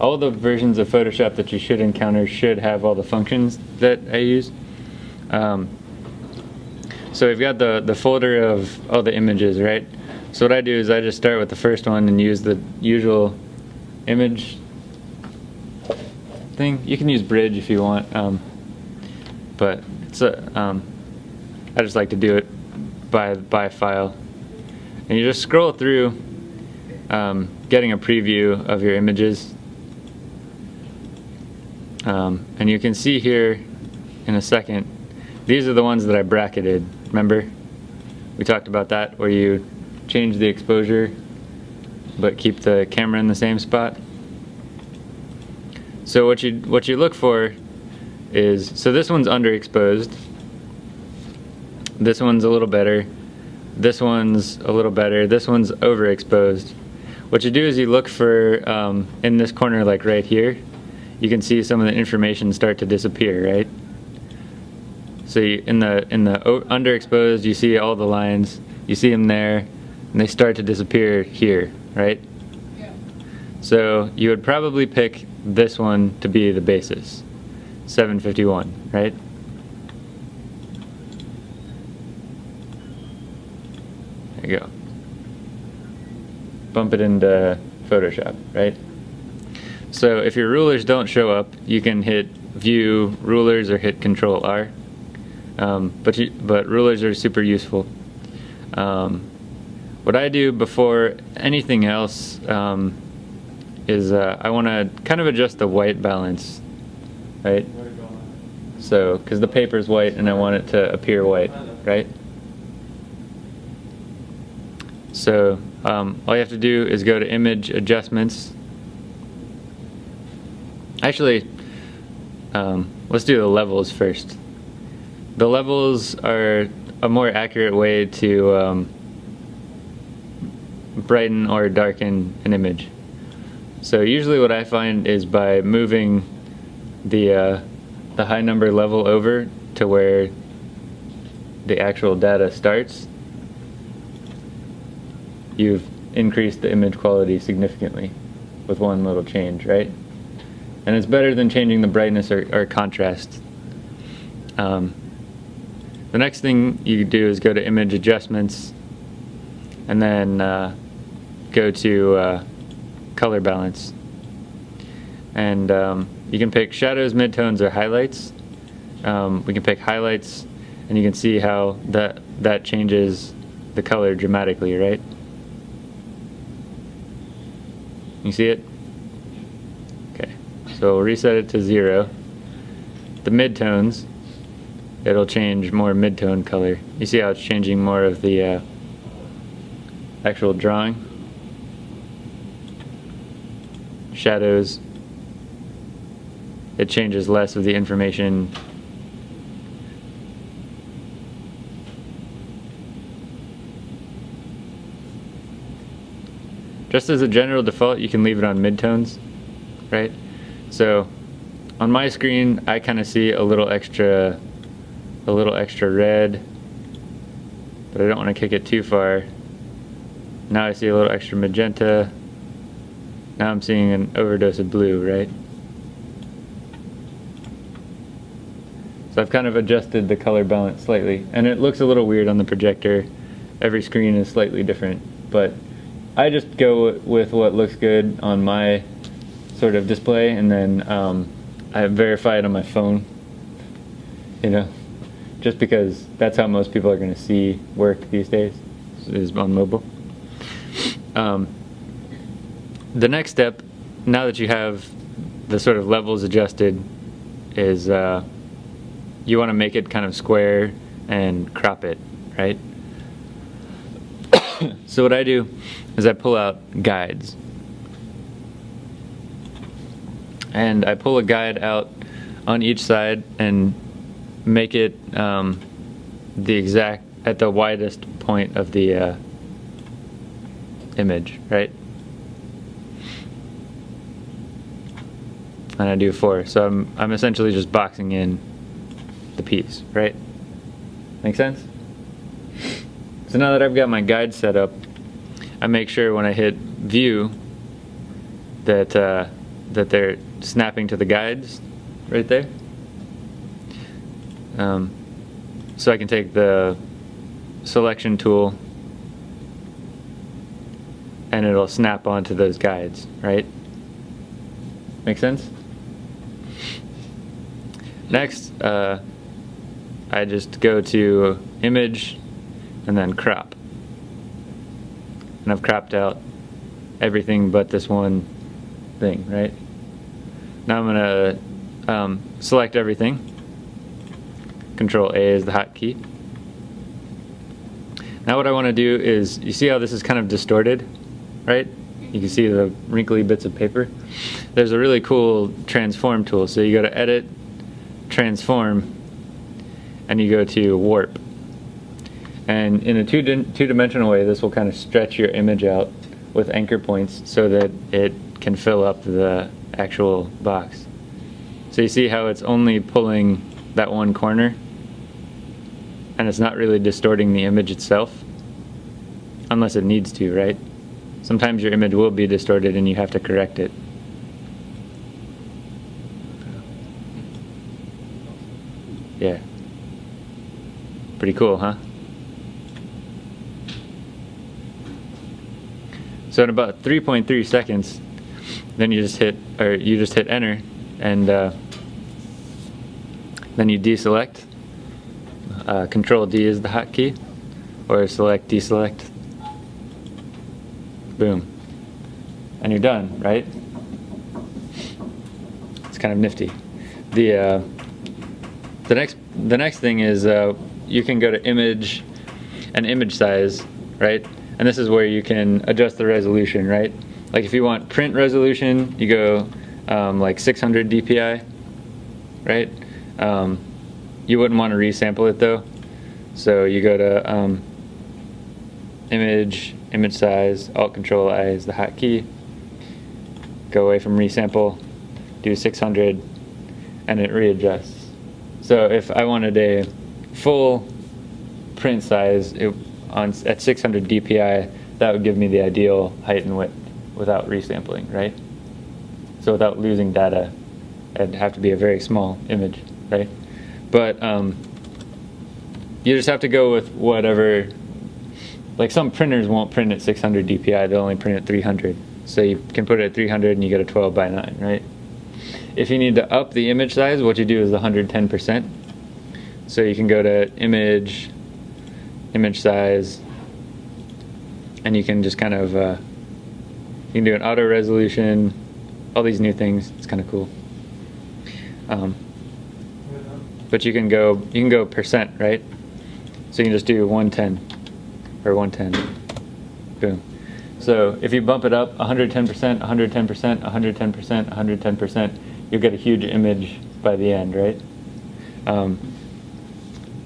all the versions of Photoshop that you should encounter should have all the functions that I use. Um, so we've got the, the folder of all the images, right? So what I do is I just start with the first one and use the usual image thing. You can use Bridge if you want, um, but it's a, um, I just like to do it by, by file. And you just scroll through um, getting a preview of your images. Um, and you can see here in a second, these are the ones that I bracketed, remember? We talked about that, where you change the exposure but keep the camera in the same spot. So what you what you look for is so this one's underexposed. This one's a little better. This one's a little better. This one's overexposed. What you do is you look for um, in this corner, like right here, you can see some of the information start to disappear, right? So you, in the in the underexposed, you see all the lines. You see them there, and they start to disappear here, right? Yeah. So you would probably pick this one to be the basis, 751, right? There you go. Bump it into Photoshop, right? So if your rulers don't show up, you can hit View Rulers or hit Control R. Um, but you, but rulers are super useful. Um, what I do before anything else um, is uh, I want to kind of adjust the white balance, right? So, because the paper is white and I want it to appear white, right? So, um, all you have to do is go to Image Adjustments. Actually, um, let's do the levels first. The levels are a more accurate way to um, brighten or darken an image. So usually what I find is by moving the, uh, the high number level over to where the actual data starts, you've increased the image quality significantly with one little change, right? And it's better than changing the brightness or, or contrast. Um, the next thing you do is go to image adjustments and then uh, go to uh, color balance. And um, you can pick shadows, midtones, or highlights. Um, we can pick highlights and you can see how that, that changes the color dramatically, right? You see it? So we'll reset it to zero. The midtones, it'll change more midtone color. You see how it's changing more of the uh, actual drawing? Shadows, it changes less of the information Just as a general default, you can leave it on midtones, right? So on my screen, I kind of see a little extra, a little extra red, but I don't want to kick it too far. Now I see a little extra magenta. Now I'm seeing an overdose of blue, right? So I've kind of adjusted the color balance slightly, and it looks a little weird on the projector. Every screen is slightly different, but I just go with what looks good on my sort of display, and then um, I verify it on my phone. You know, just because that's how most people are going to see work these days is on mobile. Um, the next step, now that you have the sort of levels adjusted, is uh, you want to make it kind of square and crop it, right? so what I do is I pull out guides. And I pull a guide out on each side and make it um, the exact, at the widest point of the uh, image, right? And I do four. So I'm, I'm essentially just boxing in the piece, right? Make sense? So now that I've got my guide set up, I make sure when I hit view that uh, that they're snapping to the guides right there. Um, so I can take the selection tool and it'll snap onto those guides, right? Make sense? Next, uh, I just go to image and then crop. And I've cropped out everything but this one thing, right? Now I'm gonna um, select everything. Control A is the hotkey. Now what I want to do is, you see how this is kind of distorted, right? You can see the wrinkly bits of paper. There's a really cool transform tool. So you go to edit, transform, and you go to warp. And in a two two-dimensional way, this will kind of stretch your image out with anchor points so that it can fill up the actual box. So you see how it's only pulling that one corner and it's not really distorting the image itself unless it needs to, right? Sometimes your image will be distorted and you have to correct it. Yeah. Pretty cool, huh? So in about 3.3 seconds, then you just hit, or you just hit enter, and uh, then you deselect. Uh, Control D is the hotkey, or select deselect. Boom. And you're done, right? It's kind of nifty. The uh, the next the next thing is uh, you can go to image and image size, right? And this is where you can adjust the resolution, right? Like if you want print resolution, you go um, like 600 dpi, right? Um, you wouldn't want to resample it though. So you go to um, image, image size, Alt Control I is the hotkey. Go away from resample, do 600, and it readjusts. So if I wanted a full print size it, on at 600 dpi, that would give me the ideal height and width without resampling, right? So without losing data, it'd have to be a very small image, right? But um, you just have to go with whatever, like some printers won't print at 600 dpi, they'll only print at 300. So you can put it at 300 and you get a 12 by 9, right? If you need to up the image size, what you do is 110%. So you can go to image, image size, and you can just kind of, uh, you can do an auto resolution, all these new things. It's kind of cool. Um, but you can go, you can go percent, right? So you can just do 110 or 110. Boom. So if you bump it up 110%, 110%, 110%, 110%, you'll get a huge image by the end, right? Um,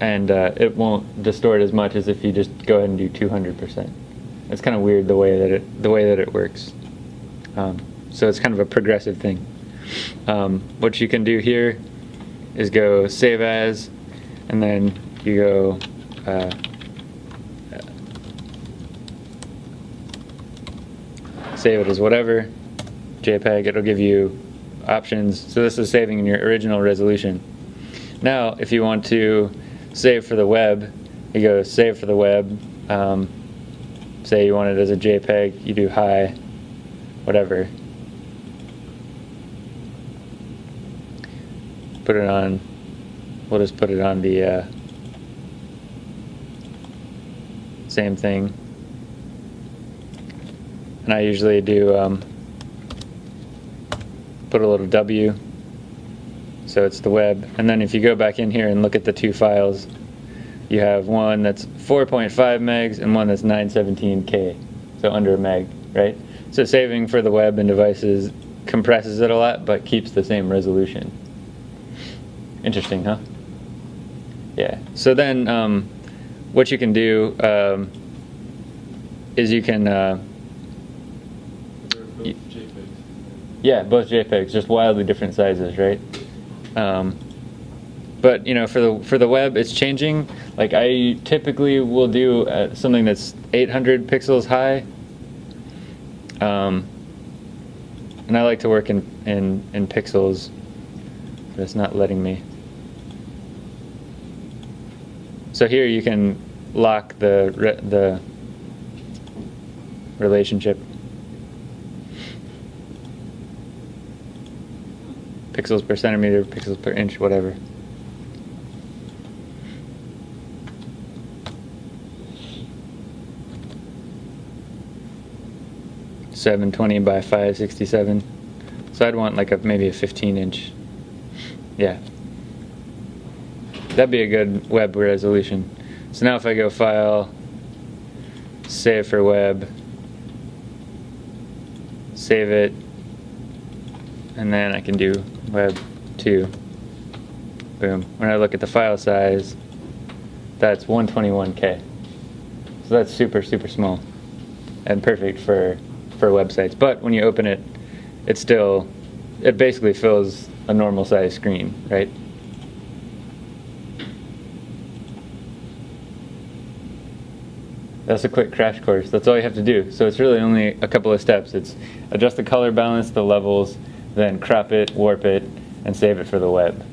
and uh, it won't distort as much as if you just go ahead and do 200%. It's kind of weird the way that it the way that it works. Um, so it's kind of a progressive thing. Um, what you can do here is go save as, and then you go. Uh, save it as whatever JPEG. It'll give you options. So this is saving in your original resolution. Now, if you want to save for the web, you go save for the web. Um, say you want it as a JPEG, you do high, whatever. Put it on, we'll just put it on the uh, same thing. And I usually do um, put a little W so it's the web. And then if you go back in here and look at the two files, you have one that's 4.5 megs and one that's 917K, so under a meg, right? So saving for the web and devices compresses it a lot, but keeps the same resolution. Interesting, huh? Yeah. So then, um, what you can do um, is you can. Uh, Both JPEGs. yeah, both JPEGs, just wildly different sizes, right? Um, but you know, for the for the web, it's changing. Like I typically will do uh, something that's 800 pixels high. Um, And I like to work in, in, in pixels, but it's not letting me. So here you can lock the, re- the relationship. Pixels per centimeter, pixels per inch, whatever. Seven twenty by five sixty-seven. So I'd want like a maybe a fifteen inch. Yeah. That'd be a good web resolution. So now if I go file, save for web, save it, and then I can do web 2. Boom. When I look at the file size, that's 121k. So that's super, super small and perfect for, for websites. But when you open it, it still, it basically fills a normal size screen, right? That's a quick crash course. That's all you have to do. So it's really only a couple of steps. It's adjust the color balance, the levels, then crop it, warp it, and save it for the web.